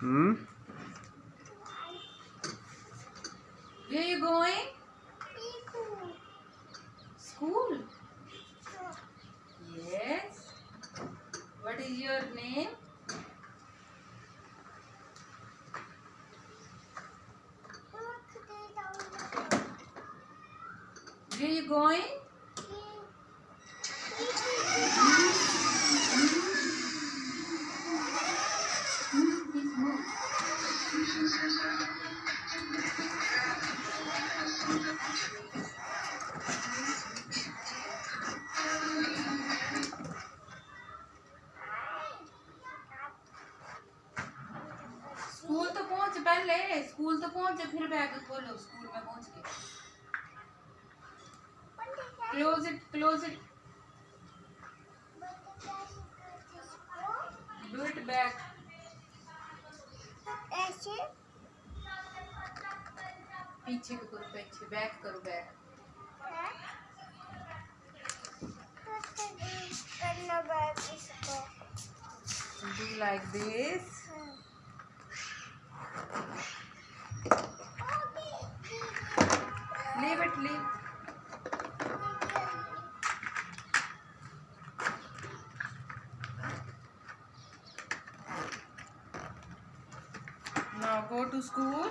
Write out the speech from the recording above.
Hmm? Where are you going? School. School? Yes. What is your name? Where are you going? School तो पहुँच पहले, school तो पहुँच, फिर बैग खोलो, स्कूल में पहुँच के क्लोज इट क्लोज इट पीछे को करो पीछे बैक करो back do like this leave it leave now go to school